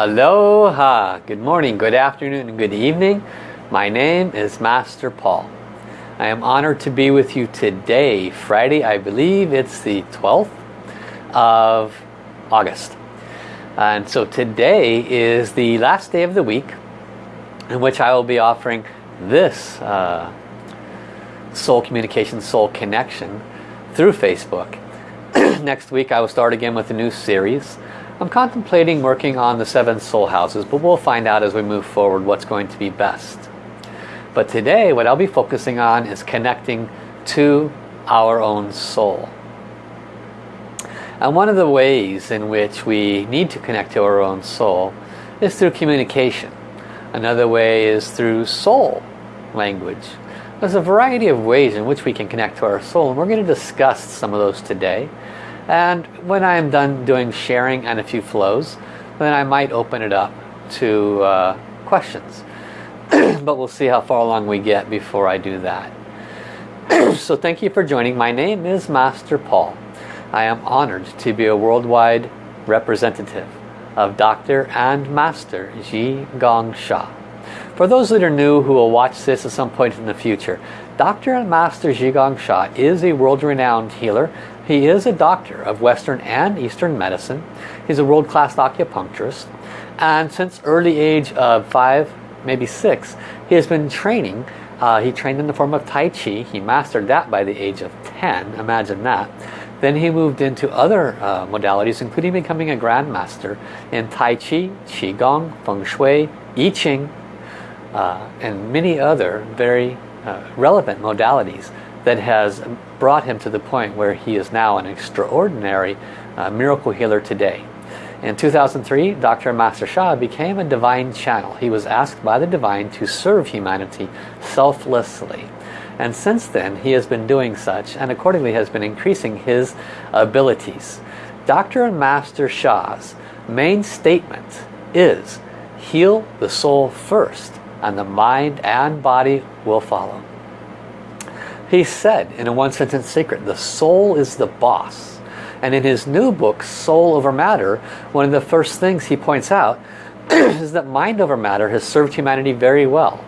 Aloha! Good morning, good afternoon, and good evening. My name is Master Paul. I am honored to be with you today, Friday, I believe it's the 12th of August. And so today is the last day of the week in which I will be offering this uh, soul communication, soul connection through Facebook. Next week I will start again with a new series. I'm contemplating working on the seven soul houses, but we'll find out as we move forward what's going to be best. But today what I'll be focusing on is connecting to our own soul. And one of the ways in which we need to connect to our own soul is through communication. Another way is through soul language. There's a variety of ways in which we can connect to our soul and we're going to discuss some of those today. And when I am done doing sharing and a few flows, then I might open it up to uh, questions. but we'll see how far along we get before I do that. so thank you for joining. My name is Master Paul. I am honored to be a worldwide representative of Dr. and Master Zhi Gang Sha. For those that are new who will watch this at some point in the future, Dr. and Master Zhi Gang Sha is a world-renowned healer he is a doctor of Western and Eastern medicine. He's a world-class acupuncturist. And since early age of five, maybe six, he has been training. Uh, he trained in the form of Tai Chi. He mastered that by the age of 10. Imagine that. Then he moved into other uh, modalities, including becoming a grandmaster in Tai Chi, Qigong, Feng Shui, I Ching, uh, and many other very uh, relevant modalities that has brought him to the point where he is now an extraordinary uh, miracle healer today. In 2003, Dr. Master Sha became a divine channel. He was asked by the divine to serve humanity selflessly. And since then, he has been doing such and accordingly has been increasing his abilities. Dr. Master Sha's main statement is, heal the soul first and the mind and body will follow. He said in a one sentence secret, the soul is the boss. And in his new book, Soul Over Matter, one of the first things he points out is that mind over matter has served humanity very well.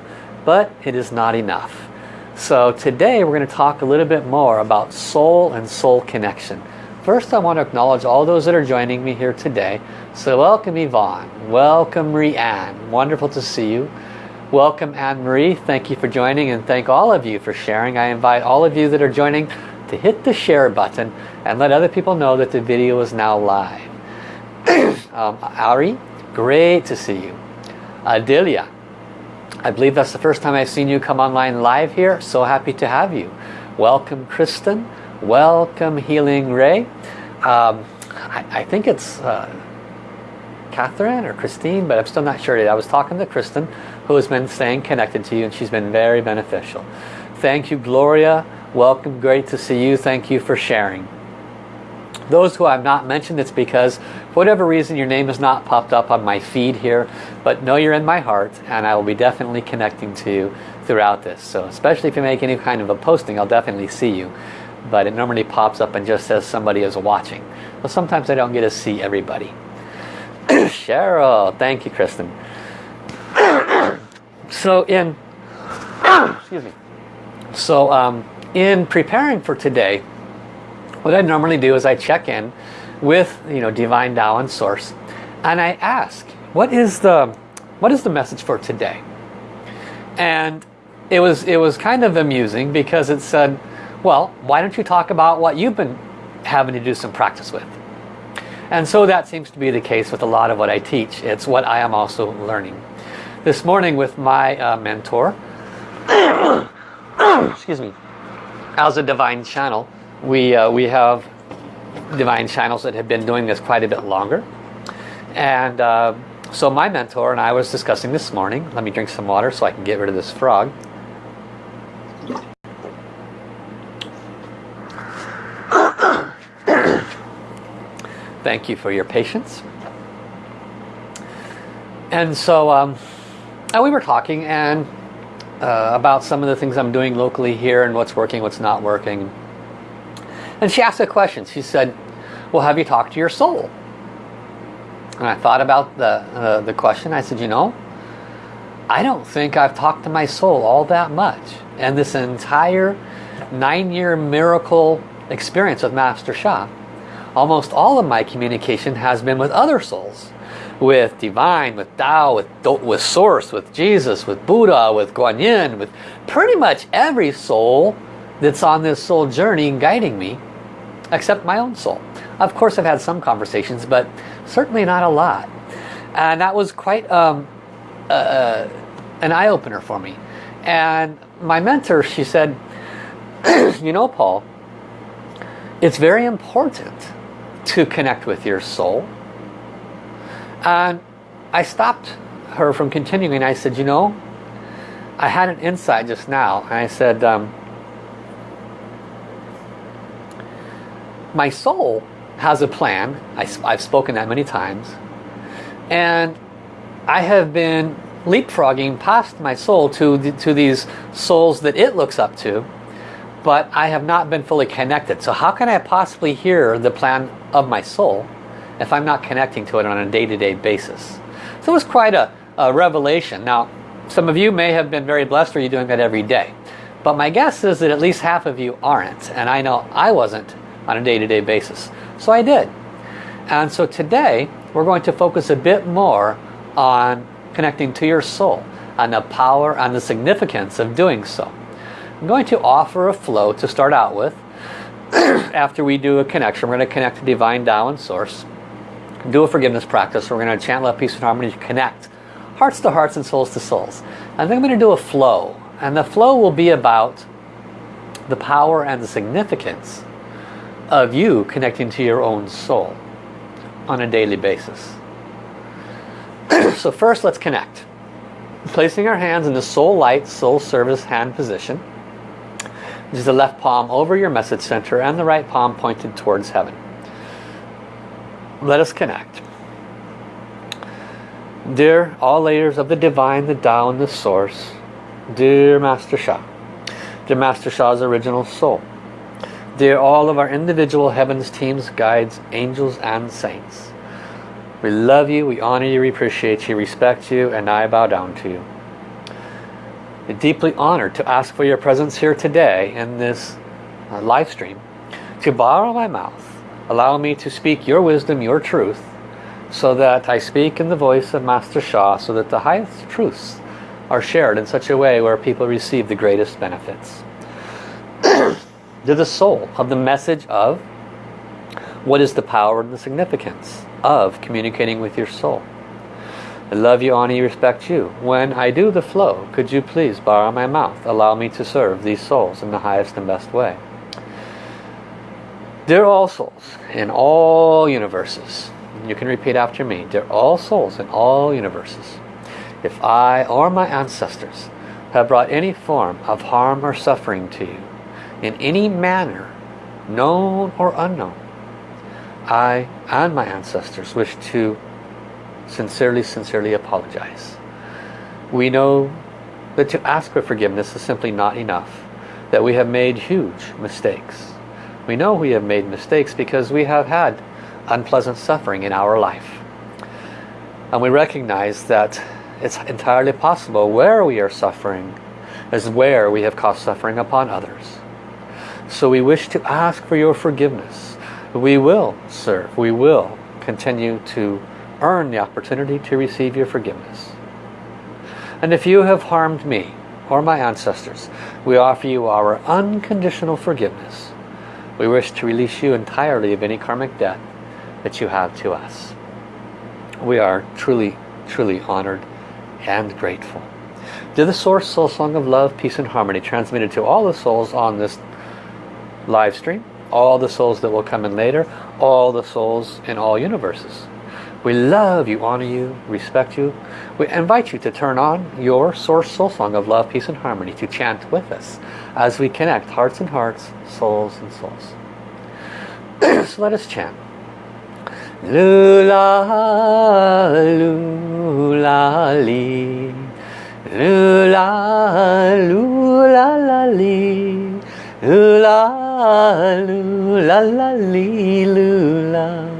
But it is not enough. So today we're going to talk a little bit more about soul and soul connection. First I want to acknowledge all those that are joining me here today. So welcome Yvonne, welcome Rianne, wonderful to see you. Welcome Anne-Marie. Thank you for joining and thank all of you for sharing. I invite all of you that are joining to hit the share button and let other people know that the video is now live. um, Ari, great to see you. Adelia, I believe that's the first time I've seen you come online live here. So happy to have you. Welcome Kristen. Welcome Healing Ray. Um, I, I, think it's uh, Catherine or Christine, but I'm still not sure. I was talking to Kristen who has been staying connected to you and she's been very beneficial. Thank you Gloria. Welcome. Great to see you. Thank you for sharing. Those who I've not mentioned, it's because for whatever reason your name has not popped up on my feed here, but know you're in my heart and I will be definitely connecting to you throughout this. So especially if you make any kind of a posting, I'll definitely see you. But it normally pops up and just says somebody is watching. But sometimes I don't get to see everybody. Cheryl, thank you Kristen. So in, excuse me. So um, in preparing for today, what I normally do is I check in with you know Divine Tao and Source, and I ask, what is the what is the message for today? And it was it was kind of amusing because it said, well, why don't you talk about what you've been having to do some practice with? And so that seems to be the case with a lot of what I teach. It's what I am also learning this morning with my uh, mentor. Excuse me. As a divine channel we uh, we have divine channels that have been doing this quite a bit longer. And uh, so my mentor and I was discussing this morning let me drink some water so I can get rid of this frog. Thank you for your patience. And so um, and we were talking and uh, about some of the things I'm doing locally here and what's working, what's not working. And she asked a question. She said, well, have you talked to your soul? And I thought about the, uh, the question. I said, you know, I don't think I've talked to my soul all that much. And this entire nine-year miracle experience with Master Sha, almost all of my communication has been with other souls. With Divine, with Tao, with, with Source, with Jesus, with Buddha, with Guan Yin, with pretty much every soul that's on this soul journey guiding me, except my own soul. Of course I've had some conversations, but certainly not a lot. And that was quite um, uh, an eye-opener for me. And my mentor, she said, you know, Paul, it's very important to connect with your soul. And I stopped her from continuing. I said, you know, I had an insight just now. And I said, um, my soul has a plan. I, I've spoken that many times. And I have been leapfrogging past my soul to, to these souls that it looks up to but I have not been fully connected. So how can I possibly hear the plan of my soul if I'm not connecting to it on a day-to-day -day basis? So it was quite a, a, revelation. Now, some of you may have been very blessed or you're doing that every day. But my guess is that at least half of you aren't. And I know I wasn't on a day-to-day -day basis. So I did. And so today, we're going to focus a bit more on connecting to your soul and the power and the significance of doing so. I'm going to offer a flow to start out with. After we do a connection, we're going to connect to Divine Tao and Source. Do a forgiveness practice. We're going to chant love, peace, and harmony to connect hearts to hearts and souls to souls. And then I'm going to do a flow. And the flow will be about the power and the significance of you connecting to your own soul on a daily basis. so first let's connect. Placing our hands in the soul light, soul service hand position. Use the left palm over your message center and the right palm pointed towards heaven. Let us connect. Dear all layers of the divine, the Tao and the source, dear Master Sha, dear Master Sha's original soul, dear all of our individual heavens, teams, guides, angels and saints. We love you, we honor you, we appreciate you, respect you, and I bow down to you deeply honored to ask for your presence here today in this uh, live stream. To borrow my mouth, allow me to speak your wisdom, your truth, so that I speak in the voice of Master Sha, so that the highest truths are shared in such a way where people receive the greatest benefits. to the soul of the message of what is the power and the significance of communicating with your soul. I love you, honor you, respect you. When I do the flow, could you please borrow my mouth? Allow me to serve these souls in the highest and best way. Dear all souls in all universes, you can repeat after me, dear all souls in all universes, if I or my ancestors have brought any form of harm or suffering to you, in any manner, known or unknown, I and my ancestors wish to sincerely, sincerely apologize. We know that to ask for forgiveness is simply not enough. That we have made huge mistakes. We know we have made mistakes because we have had unpleasant suffering in our life. And we recognize that it's entirely possible where we are suffering is where we have caused suffering upon others. So we wish to ask for your forgiveness. We will serve. We will continue to earn the opportunity to receive your forgiveness. And if you have harmed me or my ancestors, we offer you our unconditional forgiveness. We wish to release you entirely of any karmic debt that you have to us. We are truly, truly honored and grateful. To the Source Soul Song of Love, Peace and Harmony transmitted to all the souls on this live stream, all the souls that will come in later, all the souls in all universes. We love you, honor you, respect you. We invite you to turn on your Source Soul Song of Love, Peace and Harmony to chant with us as we connect hearts and hearts, souls and souls. so let us chant. Lula, lula, li. Lula, lula, la, li. Lula, lula, la, li, lula.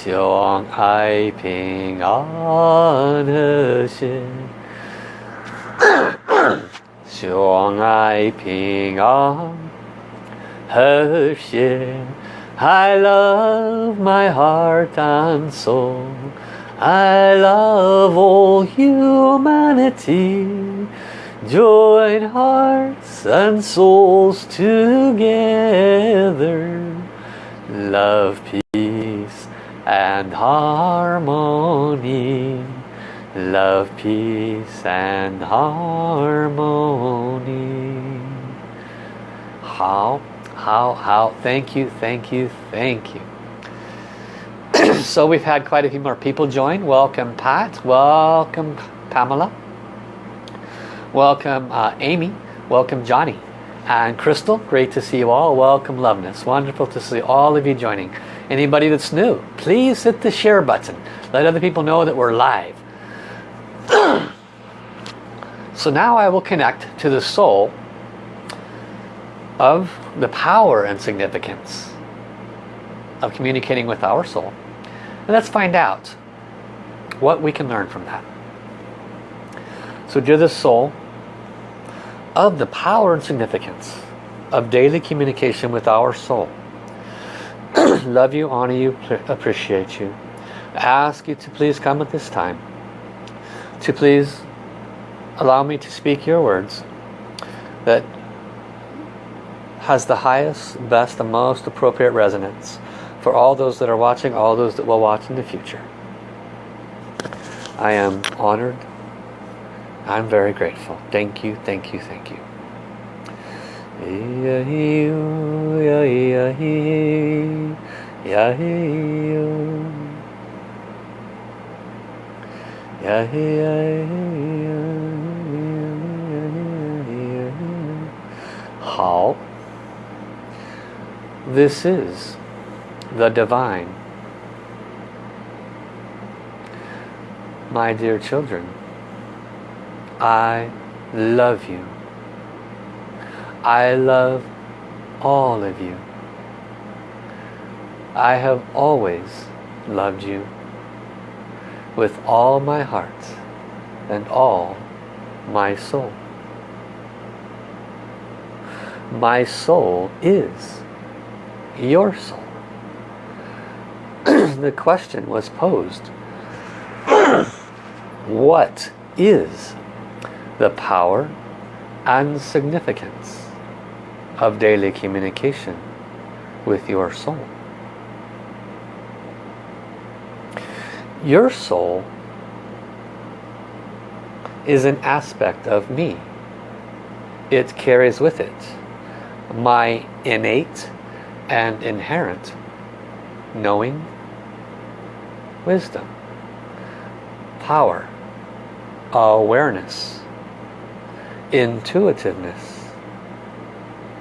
希望爱平安和谐，希望爱平安和谐。I love my heart and soul. I love all humanity. Join hearts and souls together. Love, peace and harmony. Love, peace and harmony. How how, how, thank you, thank you, thank you. so we've had quite a few more people join. Welcome Pat, welcome Pamela, welcome uh, Amy, welcome Johnny. And Crystal, great to see you all. Welcome Loveness, wonderful to see all of you joining. Anybody that's new, please hit the share button. Let other people know that we're live. so now I will connect to the soul of the power and significance of communicating with our soul. And let's find out what we can learn from that. So dear the soul, of the power and significance of daily communication with our soul. Love you, honor you, appreciate you. Ask you to please come at this time. To please allow me to speak your words that has the highest, best, and most appropriate resonance for all those that are watching, all those that will watch in the future. I am honored. I'm very grateful. Thank you, thank you, thank you. How this is the divine. My dear children, I love you. I love all of you. I have always loved you with all my heart and all my soul. My soul is your soul. the question was posed, what is the power and significance of daily communication with your soul? Your soul is an aspect of me. It carries with it my innate and inherent knowing, wisdom, power, awareness, intuitiveness,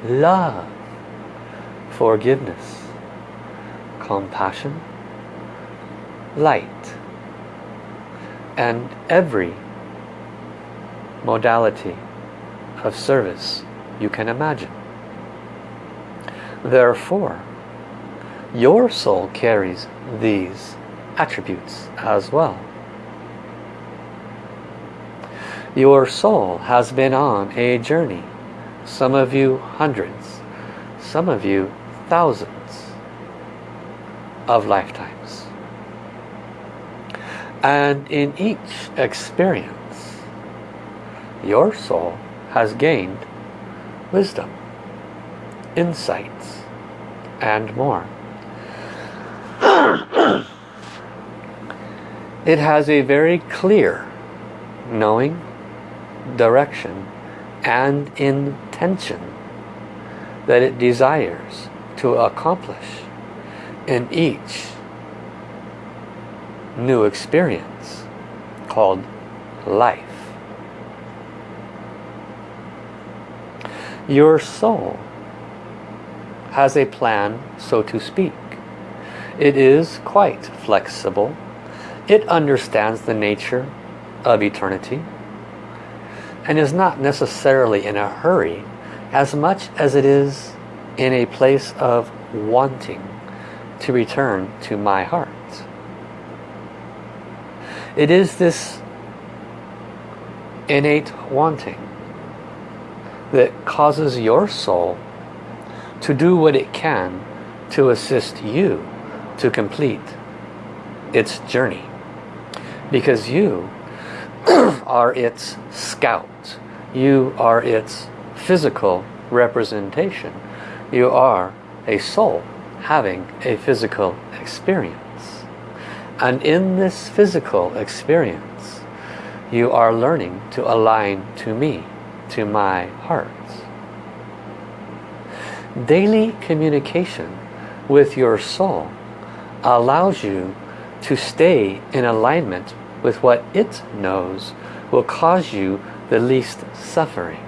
love, forgiveness, compassion, light, and every modality of service you can imagine. Therefore, your soul carries these attributes as well. Your soul has been on a journey. Some of you hundreds, some of you thousands of lifetimes. And in each experience, your soul has gained wisdom insights, and more. it has a very clear knowing, direction, and intention that it desires to accomplish in each new experience called life. Your soul has a plan, so to speak. It is quite flexible. It understands the nature of eternity and is not necessarily in a hurry as much as it is in a place of wanting to return to my heart. It is this innate wanting that causes your soul to do what it can to assist you to complete its journey. Because you are its scouts. You are its physical representation. You are a soul having a physical experience. And in this physical experience, you are learning to align to me, to my heart. Daily communication with your soul allows you to stay in alignment with what it knows will cause you the least suffering.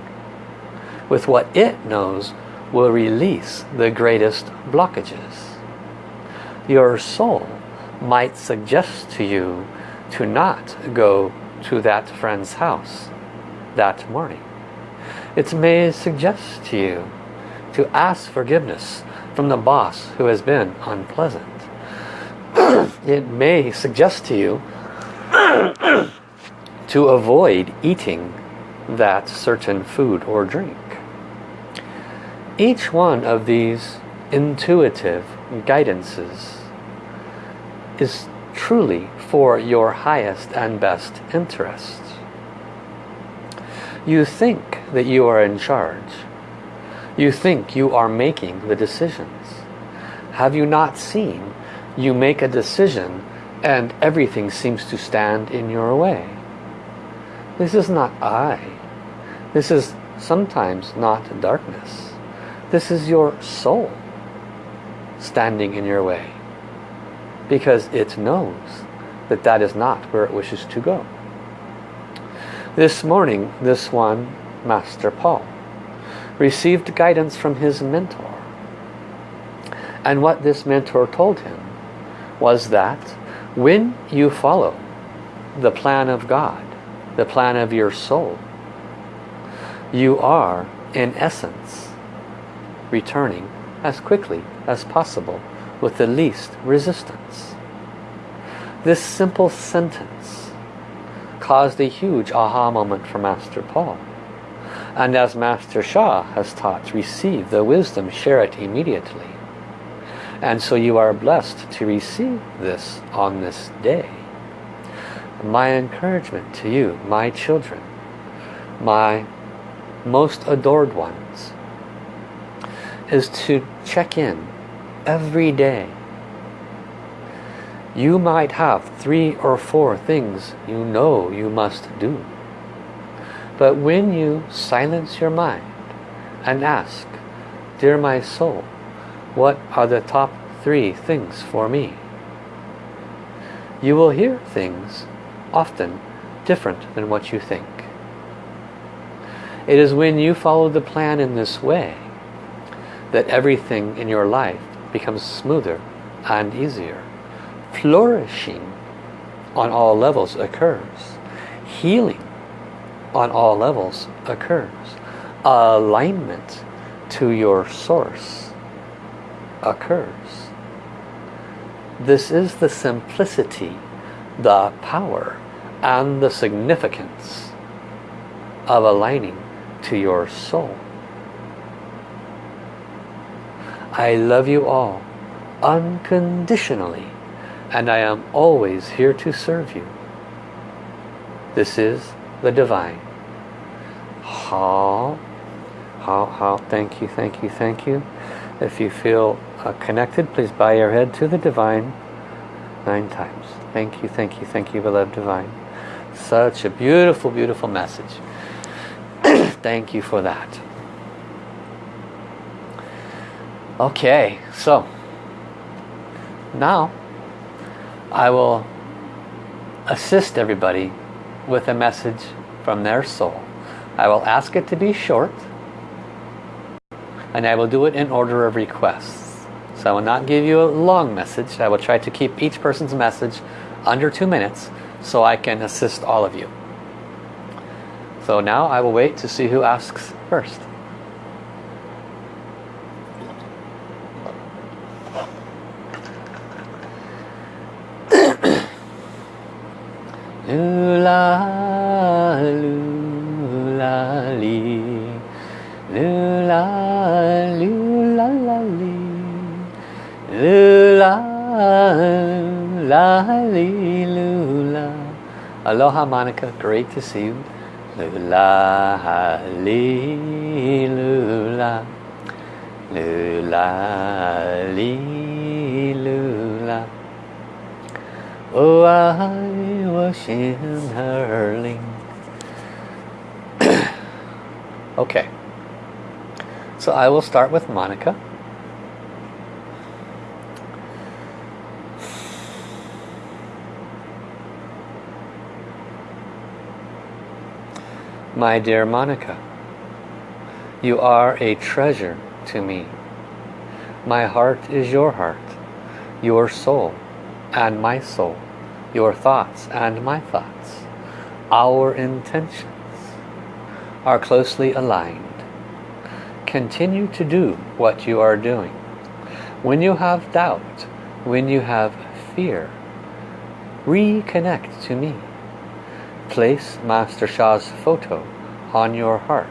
With what it knows will release the greatest blockages. Your soul might suggest to you to not go to that friend's house that morning. It may suggest to you to ask forgiveness from the boss who has been unpleasant. it may suggest to you to avoid eating that certain food or drink. Each one of these intuitive guidances is truly for your highest and best interests. You think that you are in charge. You think you are making the decisions. Have you not seen you make a decision and everything seems to stand in your way? This is not I. This is sometimes not darkness. This is your soul standing in your way because it knows that that is not where it wishes to go. This morning, this one, Master Paul, received guidance from his mentor. And what this mentor told him was that when you follow the plan of God, the plan of your soul, you are, in essence, returning as quickly as possible with the least resistance. This simple sentence caused a huge aha moment for Master Paul. And as Master Sha has taught, receive the wisdom, share it immediately. And so you are blessed to receive this on this day. My encouragement to you, my children, my most adored ones, is to check in every day. You might have three or four things you know you must do. But when you silence your mind and ask, Dear my soul, what are the top three things for me? You will hear things often different than what you think. It is when you follow the plan in this way that everything in your life becomes smoother and easier. Flourishing on all levels occurs. Healing on all levels occurs. Alignment to your source occurs. This is the simplicity, the power, and the significance of aligning to your soul. I love you all unconditionally and I am always here to serve you. This is the divine. How, how, how, thank you, thank you, thank you. If you feel connected, please bow your head to the divine nine times. Thank you, thank you, thank you, beloved divine. Such a beautiful, beautiful message. thank you for that. Okay, so now I will assist everybody with a message from their soul. I will ask it to be short and I will do it in order of requests. So I will not give you a long message. I will try to keep each person's message under two minutes so I can assist all of you. So now I will wait to see who asks first. Lula, la, li, lula. Aloha Monica, great to see you. Lula, li, lula. Lula, li, lula. Oh, I was in hurling. okay. So I will start with Monica. My dear Monica, you are a treasure to me. My heart is your heart, your soul and my soul, your thoughts and my thoughts, our intentions are closely aligned. Continue to do what you are doing. When you have doubt, when you have fear, reconnect to me. Place Master Sha's photo on your heart.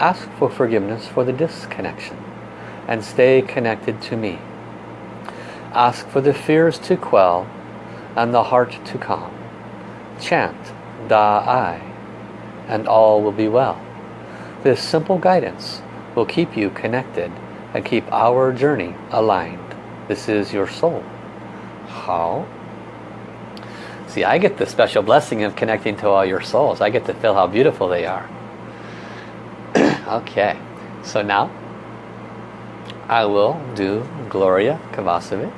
Ask for forgiveness for the disconnection and stay connected to me. Ask for the fears to quell and the heart to calm. Chant Da Ai and all will be well. This simple guidance will keep you connected and keep our journey aligned. This is your soul. How? See, I get the special blessing of connecting to all your souls. I get to feel how beautiful they are. okay, so now I will do Gloria Kovacevic.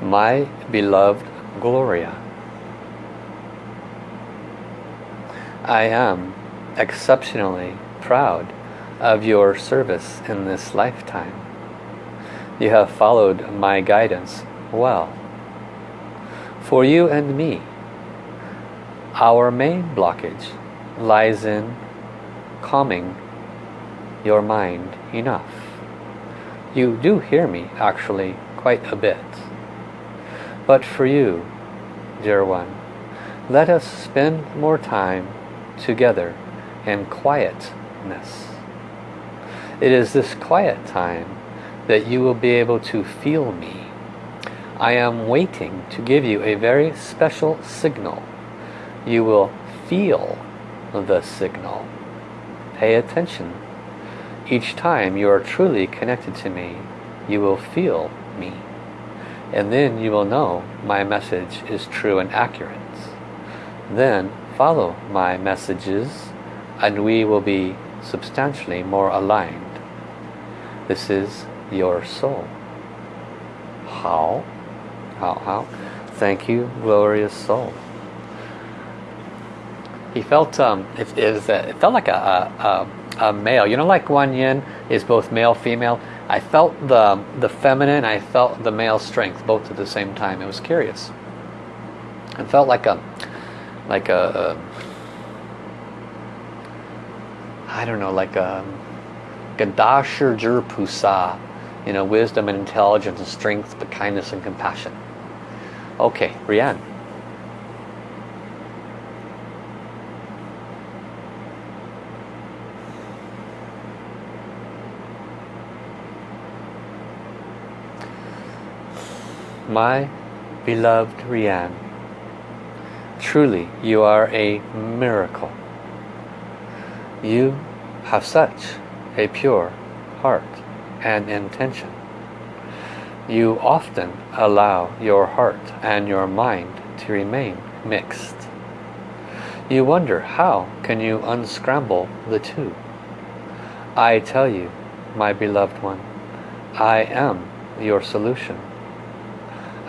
My beloved Gloria, I am exceptionally proud of your service in this lifetime. You have followed my guidance well for you and me. Our main blockage lies in calming your mind enough. You do hear me actually quite a bit. But for you, dear one, let us spend more time together in quietness. It is this quiet time that you will be able to feel me I am waiting to give you a very special signal. You will feel the signal. Pay attention. Each time you are truly connected to me, you will feel me. And then you will know my message is true and accurate. Then follow my messages and we will be substantially more aligned. This is your soul. How? How, how? Thank you, glorious soul. He felt um, it, it, was a, it felt like a, a, a, male. You know, like Guan Yin is both male, female. I felt the the feminine. I felt the male strength both at the same time. It was curious. It felt like a like a, a I don't know, like uh, a Gadashir Pusa, you know, wisdom and intelligence and strength, but kindness and compassion. Okay, Rianne. My beloved Rianne, truly you are a miracle. You have such a pure heart and intention you often allow your heart and your mind to remain mixed. You wonder how can you unscramble the two? I tell you, my beloved one, I am your solution.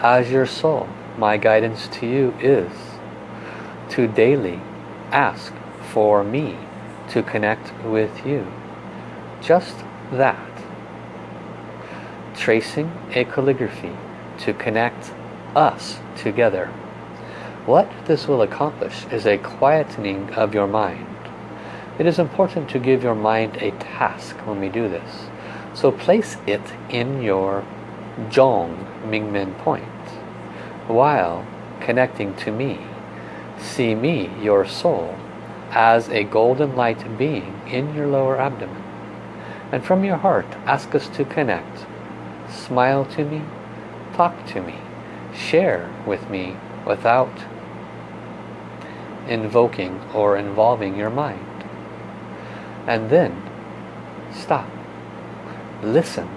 as your soul, my guidance to you is to daily ask for me to connect with you. Just that. Tracing a calligraphy to connect us together. What this will accomplish is a quietening of your mind. It is important to give your mind a task when we do this. So place it in your Zhong Mingmen point while connecting to me. See me, your soul, as a golden light being in your lower abdomen. And from your heart, ask us to connect. Smile to me, talk to me, share with me without invoking or involving your mind. And then stop. Listen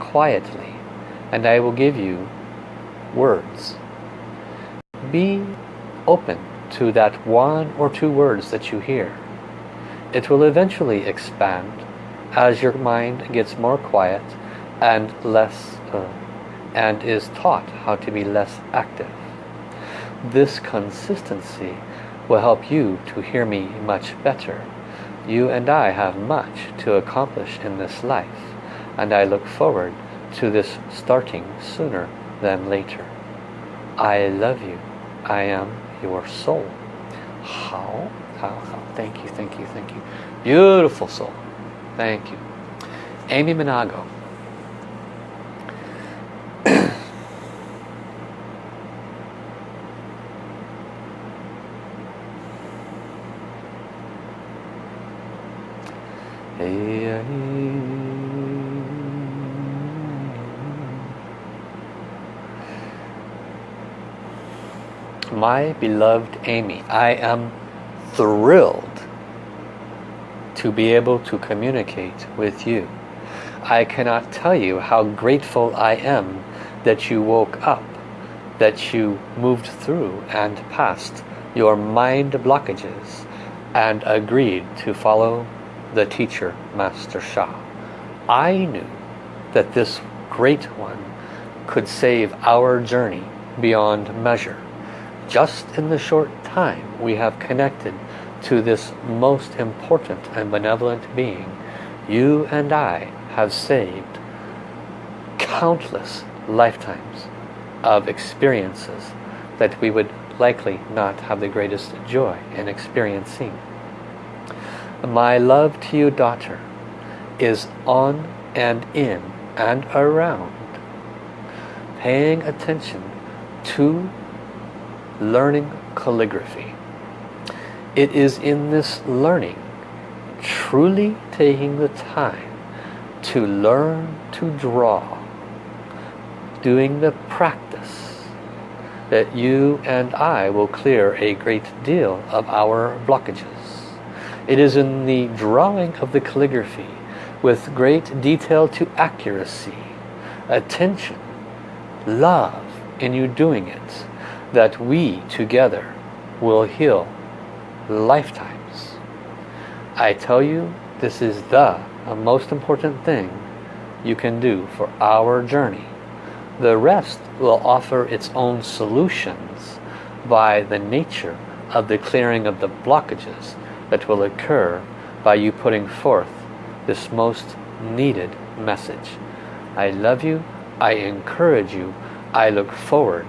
quietly and I will give you words. Be open to that one or two words that you hear. It will eventually expand as your mind gets more quiet and less uh, and is taught how to be less active. This consistency will help you to hear me much better. You and I have much to accomplish in this life and I look forward to this starting sooner than later. I love you. I am your soul. How? How? How? Thank you, thank you, thank you. Beautiful soul. Thank you. Amy Minago. My beloved Amy, I am thrilled to be able to communicate with you. I cannot tell you how grateful I am that you woke up, that you moved through and passed your mind blockages and agreed to follow the teacher, Master Sha. I knew that this great one could save our journey beyond measure. Just in the short time we have connected to this most important and benevolent being, you and I have saved countless lifetimes of experiences that we would likely not have the greatest joy in experiencing. My love to you, daughter, is on and in and around, paying attention to learning calligraphy. It is in this learning, truly taking the time to learn to draw, doing the practice, that you and I will clear a great deal of our blockages. It is in the drawing of the calligraphy with great detail to accuracy, attention, love in you doing it, that we together will heal lifetimes. I tell you, this is the most important thing you can do for our journey. The rest will offer its own solutions by the nature of the clearing of the blockages that will occur by you putting forth this most needed message. I love you. I encourage you. I look forward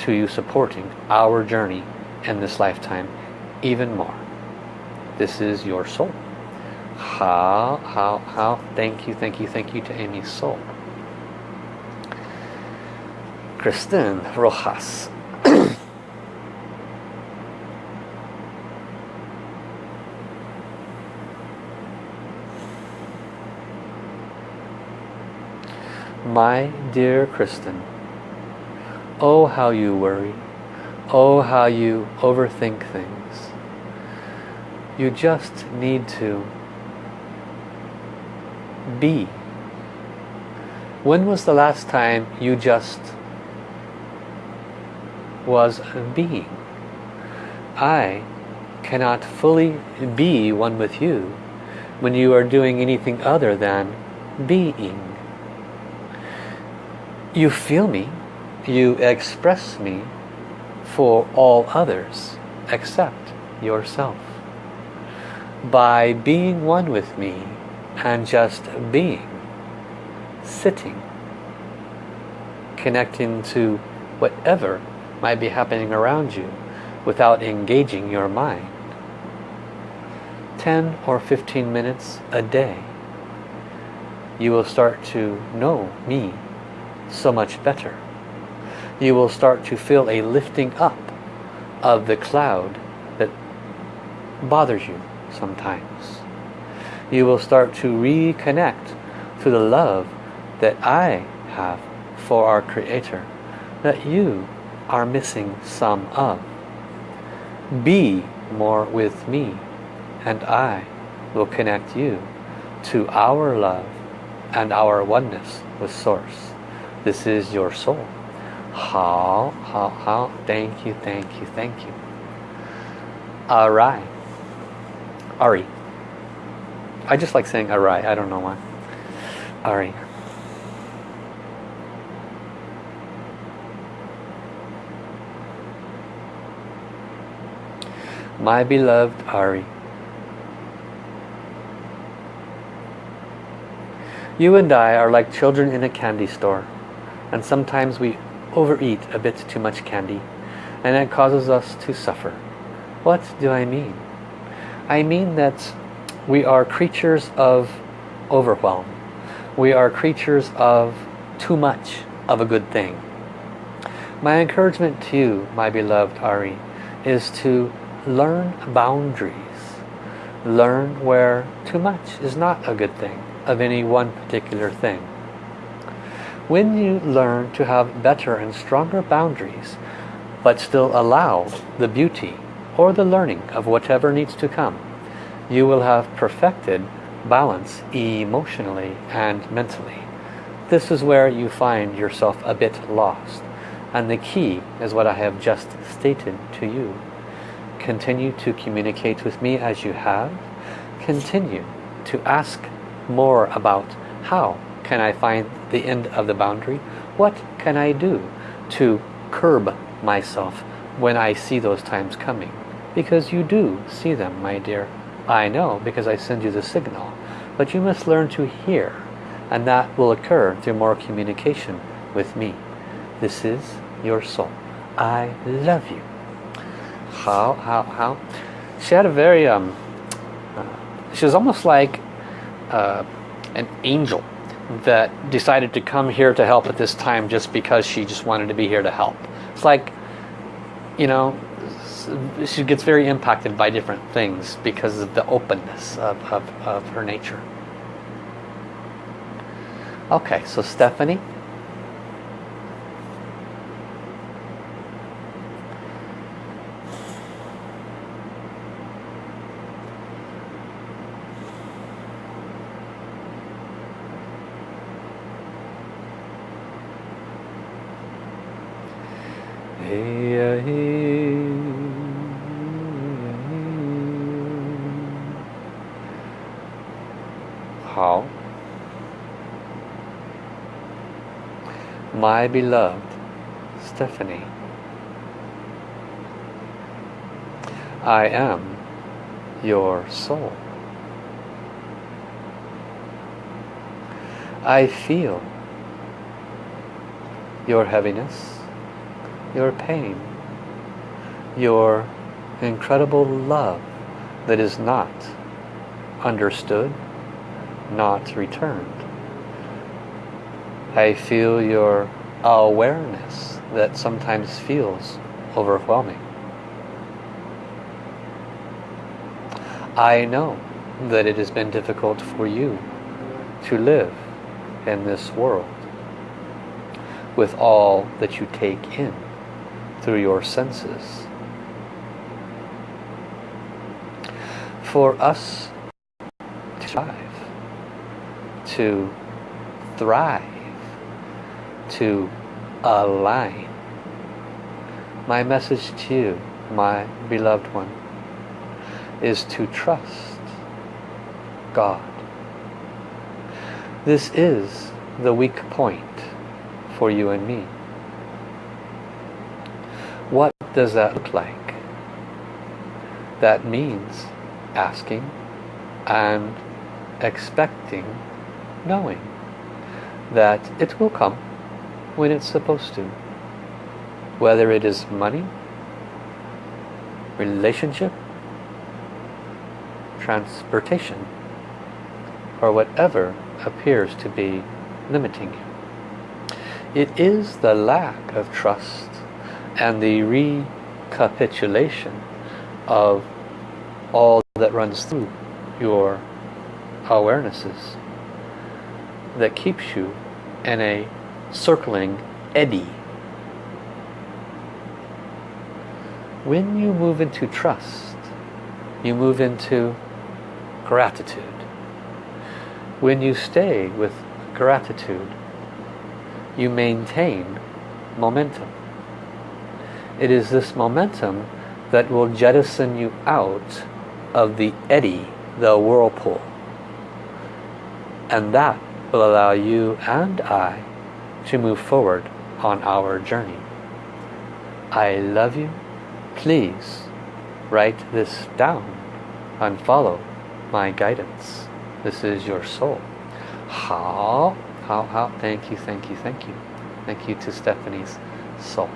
to you supporting our journey in this lifetime even more. This is your soul. How, how, how, thank you, thank you, thank you to Amy's soul. Kristen Rojas. My dear Kristen, Oh, how you worry. Oh, how you overthink things. You just need to be. When was the last time you just was being? I cannot fully be one with you when you are doing anything other than being. You feel me you express me for all others except yourself. By being one with me and just being, sitting, connecting to whatever might be happening around you without engaging your mind. 10 or 15 minutes a day you will start to know me so much better. You will start to feel a lifting up of the cloud that bothers you sometimes. You will start to reconnect to the love that I have for our Creator that you are missing some of. Be more with me and I will connect you to our love and our oneness with Source. This is your soul. How, how, how, thank you, thank you, thank you. Arai. Ari. I just like saying Arai, I don't know why. Ari. My beloved Ari. You and I are like children in a candy store and sometimes we overeat a bit too much candy and it causes us to suffer. What do I mean? I mean that we are creatures of overwhelm. We are creatures of too much of a good thing. My encouragement to you, my beloved Ari, is to learn boundaries. Learn where too much is not a good thing of any one particular thing. When you learn to have better and stronger boundaries, but still allow the beauty or the learning of whatever needs to come, you will have perfected balance emotionally and mentally. This is where you find yourself a bit lost. And the key is what I have just stated to you. Continue to communicate with me as you have. Continue to ask more about how can I find the end of the boundary? What can I do to curb myself when I see those times coming? Because you do see them, my dear. I know because I send you the signal. But you must learn to hear. And that will occur through more communication with me. This is your soul. I love you. How, how, how? She had a very, um, uh, she was almost like uh, an angel that decided to come here to help at this time just because she just wanted to be here to help. It's like, you know, she gets very impacted by different things because of the openness of, of, of her nature. Okay, so Stephanie. My beloved Stephanie. I am your soul. I feel your heaviness, your pain, your incredible love that is not understood, not returned. I feel your awareness that sometimes feels overwhelming. I know that it has been difficult for you to live in this world with all that you take in through your senses. For us to thrive, to thrive, to align. My message to you, my beloved one, is to trust God. This is the weak point for you and me. What does that look like? That means asking and expecting knowing that it will come when it's supposed to. Whether it is money, relationship, transportation, or whatever appears to be limiting you. It is the lack of trust and the recapitulation of all that runs through your awarenesses that keeps you in a circling eddy. When you move into trust, you move into gratitude. When you stay with gratitude, you maintain momentum. It is this momentum that will jettison you out of the eddy, the whirlpool. And that will allow you and I to move forward on our journey. I love you. Please write this down and follow my guidance. This is your soul. How? How? How? Thank you, thank you, thank you. Thank you to Stephanie's soul.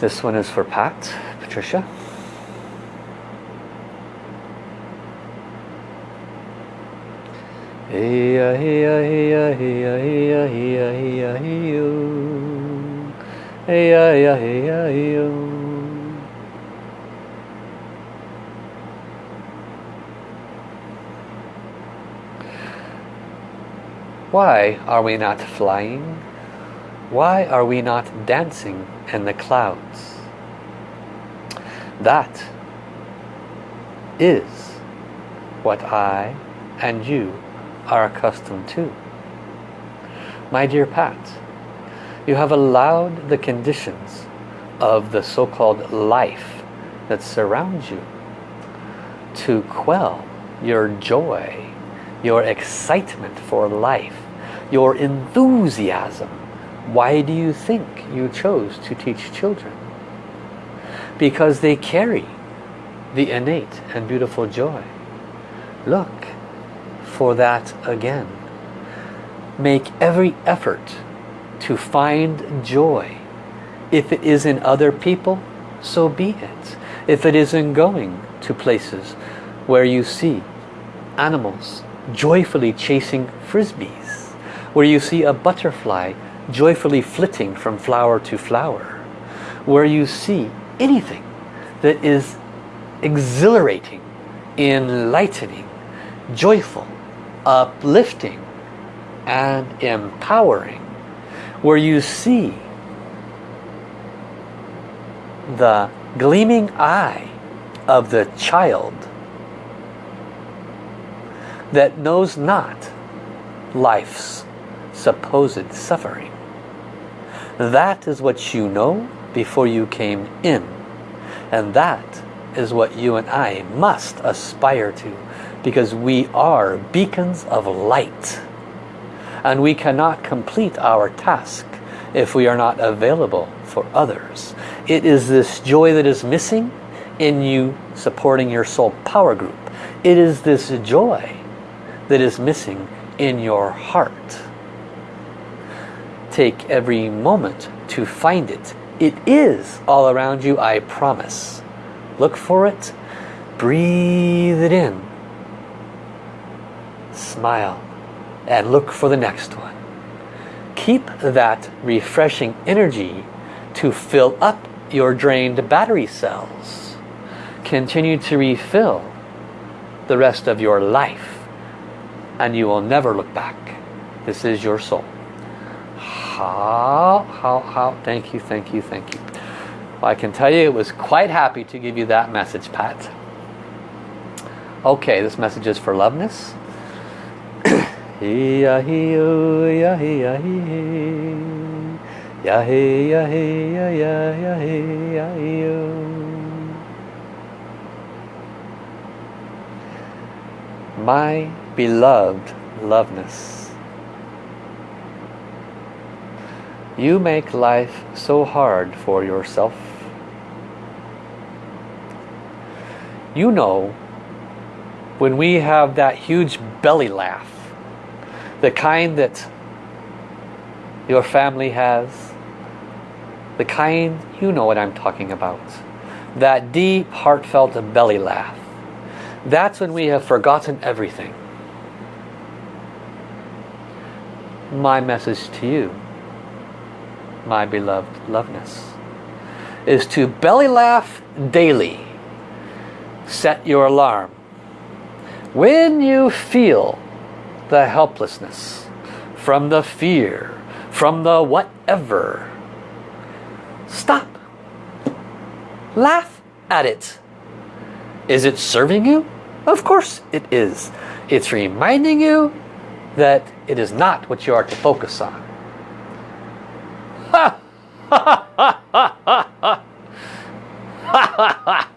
This one is for Pat, Patricia. Heya, heya, heya, heya, heya, heya, heyo. Heya, heya. Why are we not flying? Why are we not dancing in the clouds? That is what I and you are accustomed to. My dear Pat, you have allowed the conditions of the so-called life that surrounds you to quell your joy, your excitement for life, your enthusiasm. Why do you think you chose to teach children? Because they carry the innate and beautiful joy. Look, for that again. Make every effort to find joy. If it is in other people, so be it. If it is in going to places where you see animals joyfully chasing frisbees, where you see a butterfly joyfully flitting from flower to flower, where you see anything that is exhilarating, enlightening, joyful, uplifting and empowering where you see the gleaming eye of the child that knows not life's supposed suffering. That is what you know before you came in. And that is what you and I must aspire to because we are beacons of light and we cannot complete our task if we are not available for others. It is this joy that is missing in you supporting your soul power group. It is this joy that is missing in your heart. Take every moment to find it. It is all around you, I promise. Look for it, breathe it in, smile and look for the next one. Keep that refreshing energy to fill up your drained battery cells. Continue to refill the rest of your life and you will never look back. This is your soul. How, how, how, thank you, thank you, thank you. Well, I can tell you it was quite happy to give you that message, Pat. Okay, this message is for loveness. My beloved loveness. You make life so hard for yourself. You know, when we have that huge belly laugh, the kind that your family has, the kind, you know what I'm talking about. That deep, heartfelt belly laugh. That's when we have forgotten everything. My message to you, my beloved loveness, is to belly laugh daily. Set your alarm. When you feel the helplessness from the fear, from the whatever, stop. Laugh at it. Is it serving you? Of course it is. It's reminding you that it is not what you are to focus on. Ha! Ha ha ha ha ha! Ha ha ha!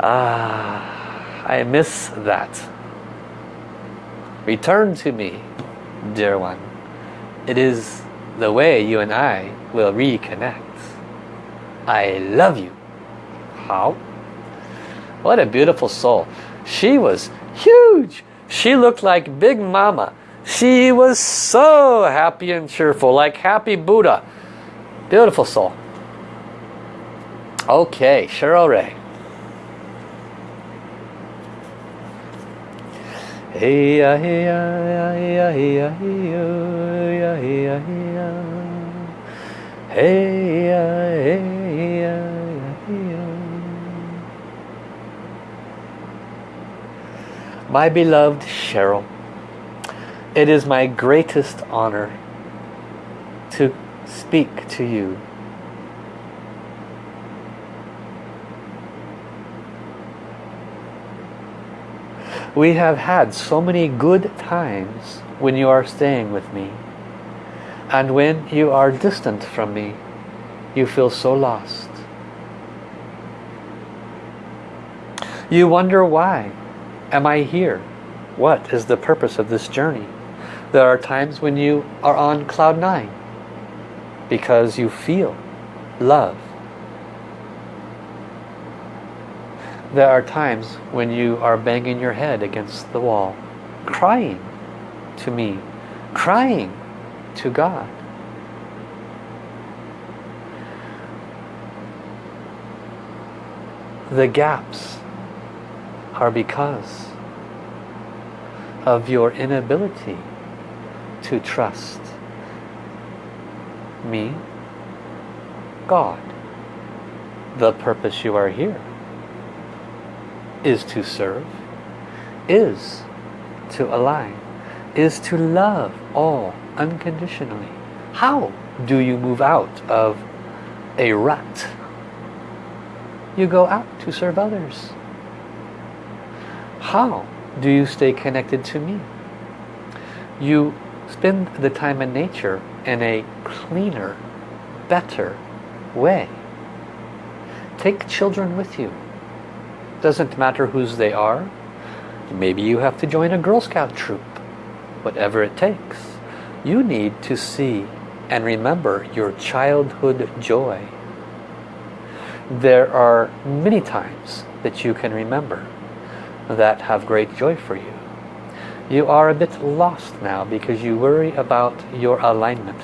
Ah, I miss that. Return to me, dear one. It is the way you and I will reconnect. I love you. How? What a beautiful soul. She was huge. She looked like Big Mama. She was so happy and cheerful, like happy Buddha. Beautiful soul. Okay, Cheryl Ray. My beloved Cheryl it is my greatest honor to speak to you We have had so many good times when you are staying with me. And when you are distant from me, you feel so lost. You wonder why am I here? What is the purpose of this journey? There are times when you are on cloud nine because you feel love There are times when you are banging your head against the wall, crying to me, crying to God. The gaps are because of your inability to trust me, God, the purpose you are here is to serve, is to align, is to love all unconditionally. How do you move out of a rut? You go out to serve others. How do you stay connected to me? You spend the time in nature in a cleaner, better way. Take children with you doesn't matter whose they are. Maybe you have to join a Girl Scout troop. Whatever it takes. You need to see and remember your childhood joy. There are many times that you can remember that have great joy for you. You are a bit lost now because you worry about your alignment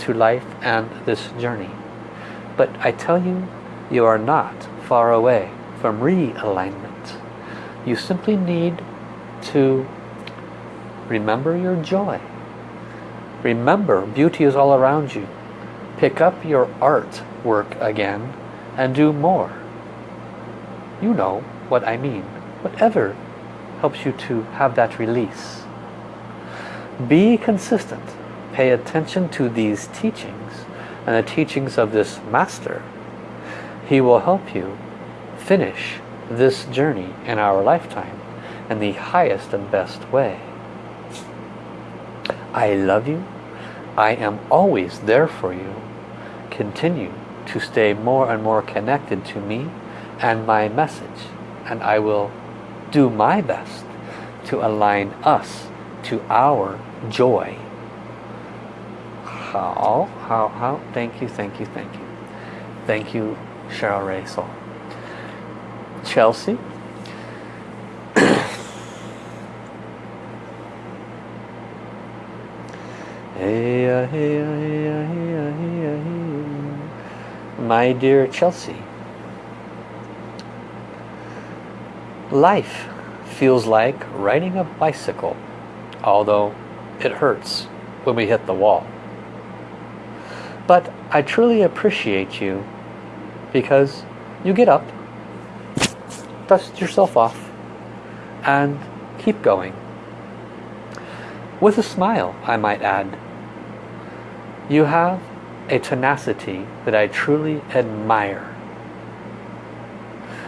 to life and this journey. But I tell you, you are not far away from realignment. You simply need to remember your joy. Remember, beauty is all around you. Pick up your art work again and do more. You know what I mean. Whatever helps you to have that release. Be consistent. Pay attention to these teachings and the teachings of this master. He will help you finish this journey in our lifetime in the highest and best way. I love you. I am always there for you. Continue to stay more and more connected to me and my message. And I will do my best to align us to our joy. How, how, how, thank you, thank you, thank you. Thank you, Cheryl Ray Soul. Chelsea. My dear Chelsea, life feels like riding a bicycle, although it hurts when we hit the wall. But I truly appreciate you because you get up, dust yourself off, and keep going. With a smile, I might add. You have a tenacity that I truly admire.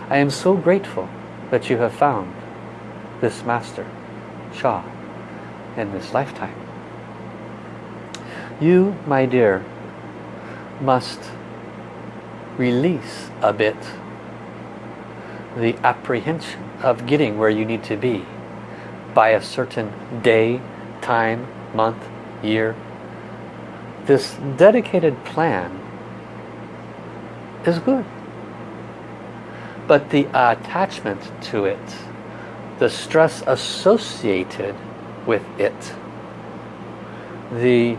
I am so grateful that you have found this Master, Sha, in this lifetime. You, my dear, must release a bit the apprehension of getting where you need to be by a certain day, time, month, year. This dedicated plan is good. But the attachment to it, the stress associated with it, the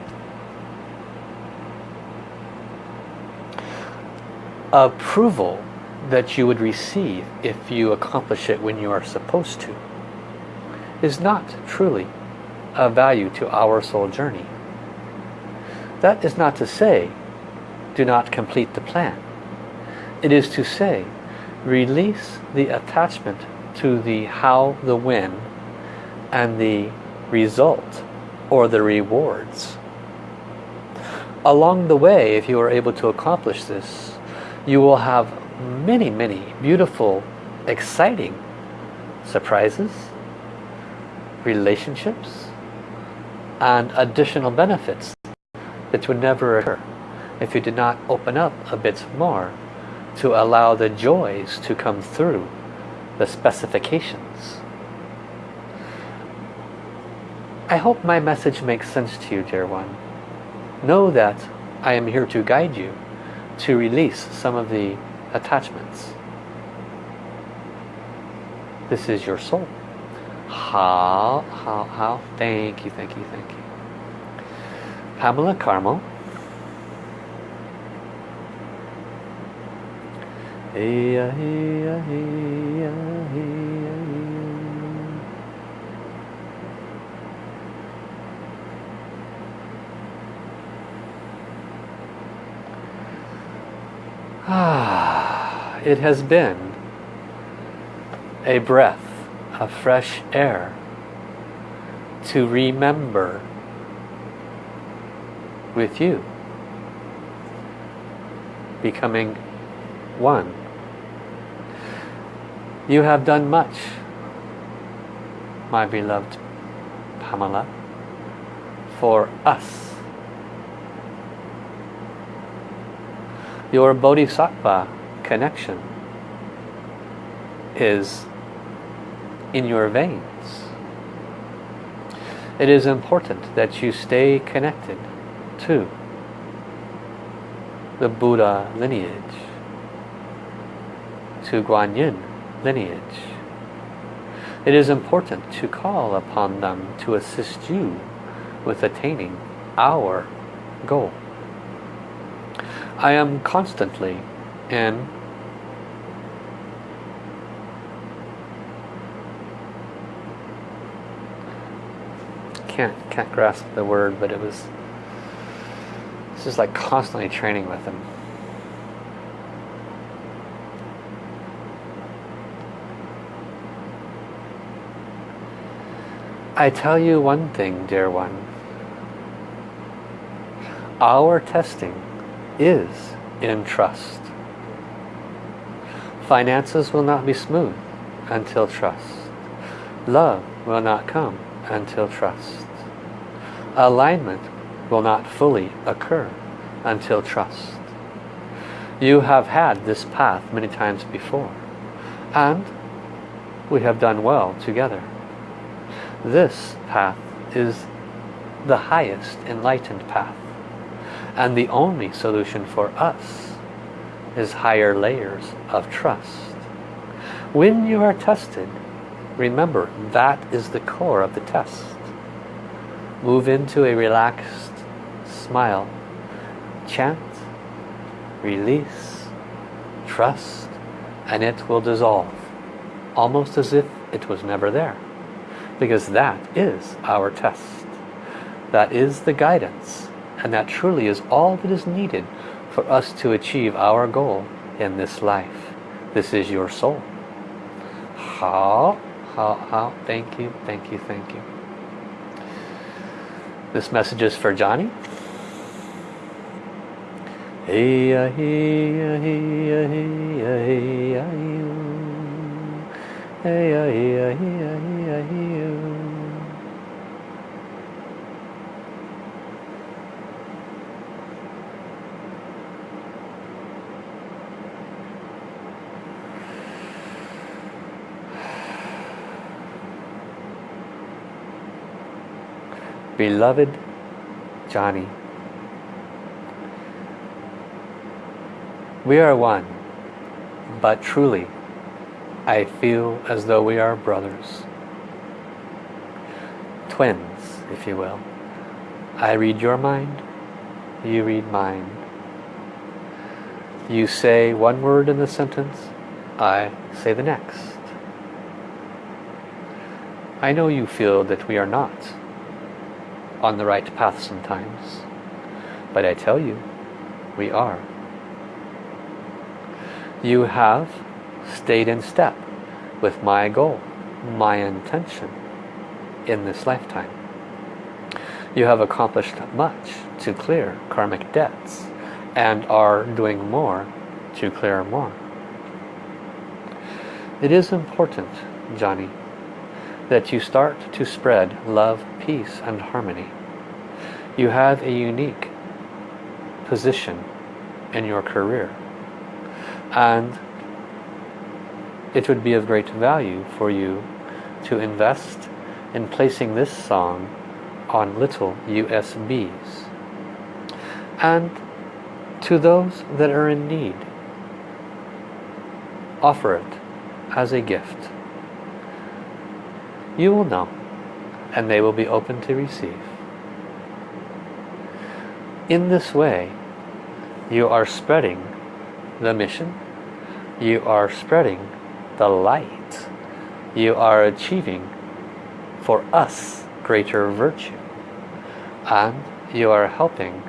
approval that you would receive if you accomplish it when you are supposed to is not truly of value to our soul journey. That is not to say do not complete the plan. It is to say release the attachment to the how, the when, and the result or the rewards. Along the way, if you are able to accomplish this, you will have many, many beautiful, exciting surprises, relationships, and additional benefits that would never occur if you did not open up a bit more to allow the joys to come through the specifications. I hope my message makes sense to you, dear one. Know that I am here to guide you to release some of the attachments. This is your soul. How, how, how? Thank you, thank you, thank you. Pamela Carmel. Hey, hey, hey, Ah, it has been a breath of fresh air to remember with you becoming one you have done much my beloved Pamela for us your bodhisattva connection is in your veins. It is important that you stay connected to the Buddha lineage, to Guanyin lineage. It is important to call upon them to assist you with attaining our goal. I am constantly in can't can't grasp the word but it was it's just like constantly training with him I tell you one thing dear one our testing is in trust. Finances will not be smooth until trust. Love will not come until trust. Alignment will not fully occur until trust. You have had this path many times before. And we have done well together. This path is the highest enlightened path. And the only solution for us is higher layers of trust. When you are tested, remember that is the core of the test. Move into a relaxed smile. Chant, release, trust, and it will dissolve. Almost as if it was never there. Because that is our test. That is the guidance. And that truly is all that is needed for us to achieve our goal in this life. This is your soul. How? How? How? Thank you, thank you, thank you. This message is for Johnny. Hey, hey, hey, hey, hey, hey, hey, hey, hey, hey, Beloved Johnny, we are one, but truly I feel as though we are brothers. Twins, if you will. I read your mind, you read mine. You say one word in the sentence, I say the next. I know you feel that we are not on the right path sometimes. But I tell you, we are. You have stayed in step with my goal, my intention in this lifetime. You have accomplished much to clear karmic debts and are doing more to clear more. It is important, Johnny, that you start to spread love, peace and harmony. You have a unique position in your career. And it would be of great value for you to invest in placing this song on little USBs and to those that are in need offer it as a gift. You will know and they will be open to receive. In this way, you are spreading the mission, you are spreading the light, you are achieving for us greater virtue, and you are helping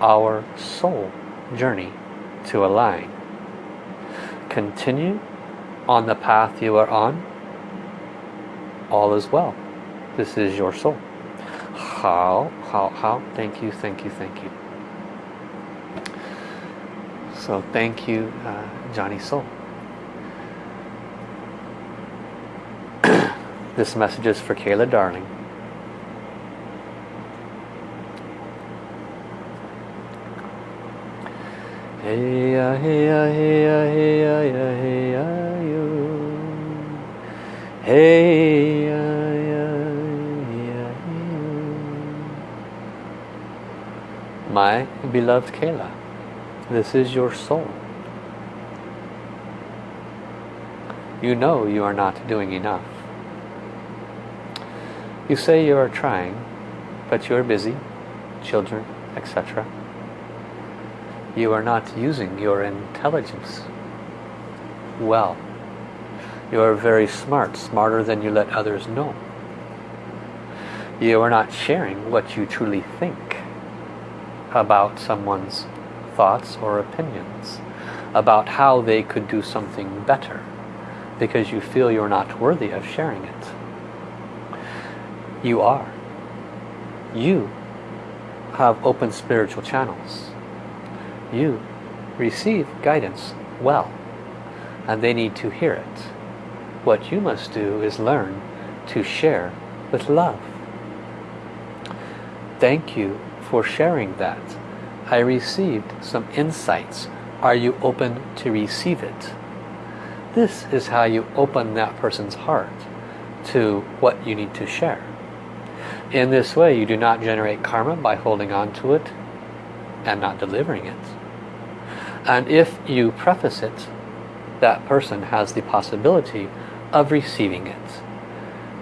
our soul journey to align. Continue on the path you are on all is well. This is your soul. How, how, how, thank you, thank you, thank you. So thank you, uh, Johnny Soul. this message is for Kayla Darling. Hey, uh, hey, uh, hey, uh, hey, uh, hey, uh, Hey, my beloved Kayla, this is your soul. You know you are not doing enough. You say you are trying, but you are busy, children, etc. You are not using your intelligence well. You are very smart, smarter than you let others know. You are not sharing what you truly think about someone's thoughts or opinions, about how they could do something better, because you feel you're not worthy of sharing it. You are. You have open spiritual channels. You receive guidance well, and they need to hear it. What you must do is learn to share with love. Thank you for sharing that. I received some insights are you open to receive it? This is how you open that person's heart to what you need to share. In this way, you do not generate karma by holding on to it and not delivering it. And if you preface it, that person has the possibility of receiving it.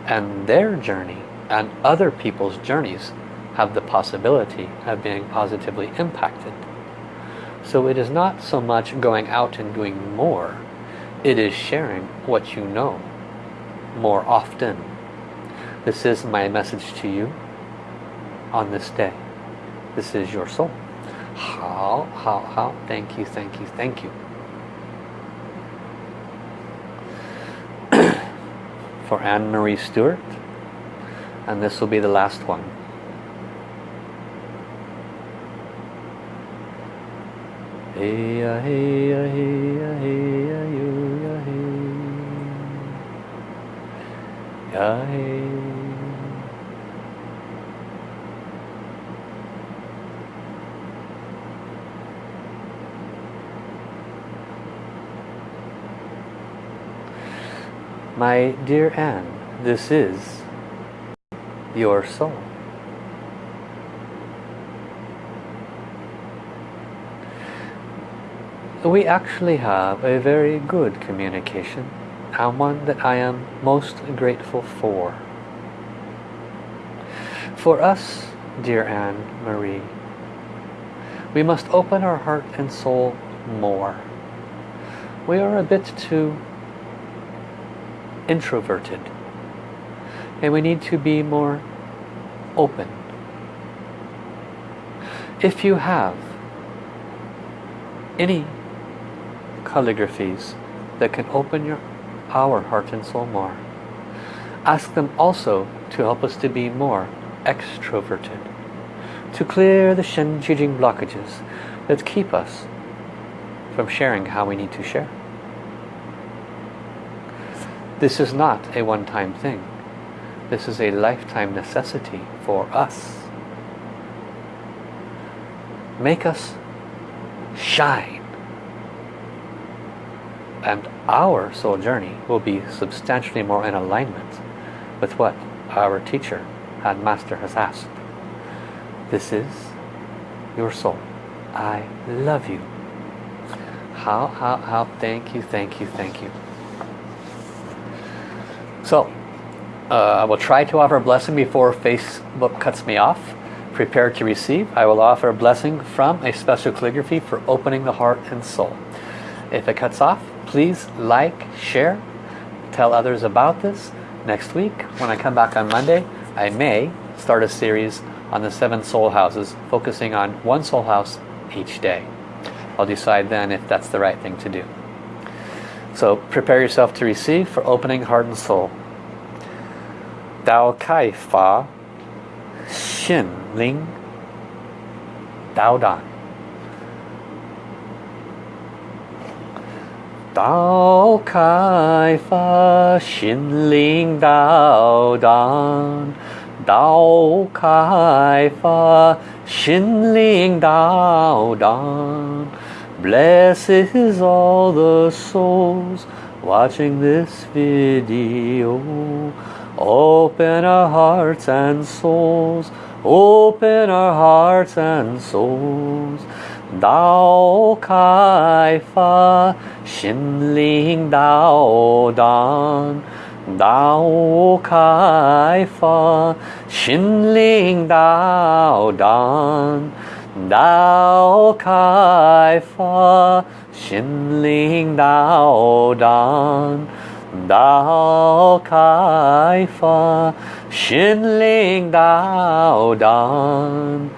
And their journey and other people's journeys have the possibility of being positively impacted. So it is not so much going out and doing more, it is sharing what you know more often. This is my message to you on this day. This is your soul. How, how, how, thank you, thank you, thank you. For Anne-Marie Stewart, and this will be the last one. Hey, hey, hey, hey, hey, hey. My dear Anne, this is your soul. We actually have a very good communication and one that I am most grateful for. For us, dear Anne Marie, we must open our heart and soul more. We are a bit too introverted. And we need to be more open. If you have any calligraphies that can open your our heart and soul more, ask them also to help us to be more extroverted, to clear the Shen Jing blockages that keep us from sharing how we need to share. This is not a one-time thing. This is a lifetime necessity for us. Make us shine. And our soul journey will be substantially more in alignment with what our teacher and master has asked. This is your soul. I love you. How, how, how, thank you, thank you, thank you. So, uh, I will try to offer a blessing before Facebook cuts me off. Prepare to receive. I will offer a blessing from a special calligraphy for opening the heart and soul. If it cuts off, please like, share, tell others about this. Next week, when I come back on Monday, I may start a series on the seven soul houses, focusing on one soul house each day. I'll decide then if that's the right thing to do. So prepare yourself to receive for opening heart and soul. Dao Kai Fa Xin Ling Dao Dan Dao Kai Fa Ling Dao Dan Dao Kai Fa Ling Dao Dan Blesses all the souls watching this video. Open our hearts and souls. Open our hearts and souls. Dao Kai Fa Xin Ling Dao Dan Dao Kai Fa Xin Ling Dao Dan Dao Kai Fa Xin Ling Dao Dan Dao Kai Fa Xin Ling Dao Dan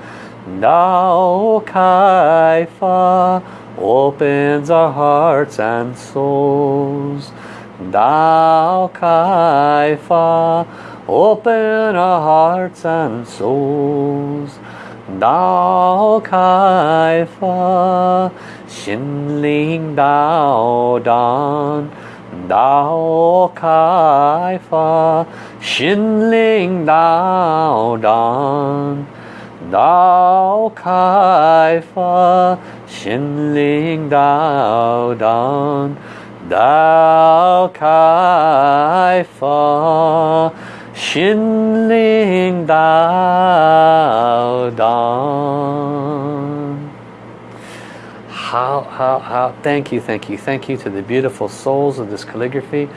Dao Kai Fa opens our hearts and souls. Dao Kai Fa open our hearts and souls. Dao Kai Fa Xin Ling Dao Dan Dao Kai Fa Xin Dan Dao Kai Fa Xin Ling Dao Dao Ling Dao how, how, how, thank you, thank you, thank you to the beautiful souls of this calligraphy.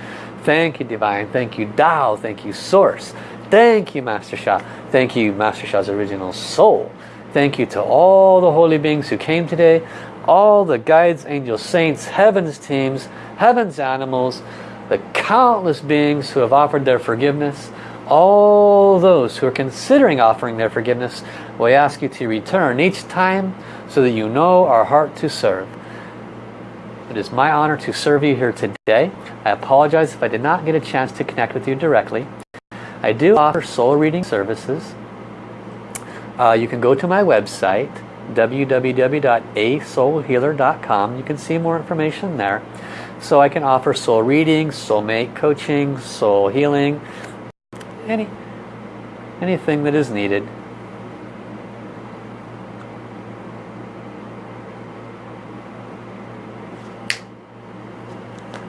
Thank you, Divine. Thank you, Tao. Thank you, Source. Thank you, Master Sha. Thank you, Master Sha's original soul. Thank you to all the holy beings who came today, all the guides, angels, saints, heaven's teams, heaven's animals, the countless beings who have offered their forgiveness, all those who are considering offering their forgiveness, we ask you to return each time so that you know our heart to serve. It is my honor to serve you here today. I apologize if I did not get a chance to connect with you directly. I do offer soul reading services. Uh, you can go to my website www.asoulhealer.com. You can see more information there. So I can offer soul reading, soulmate coaching, soul healing, any anything that is needed.